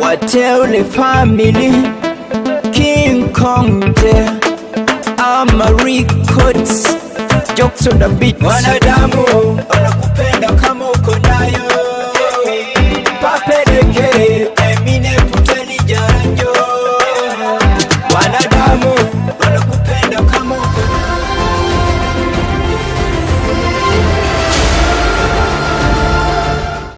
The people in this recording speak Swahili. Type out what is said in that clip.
Wateule family King Kong there ama records Jokes on the beat Wanadamu wanakupenda kama uko nayo. Puppet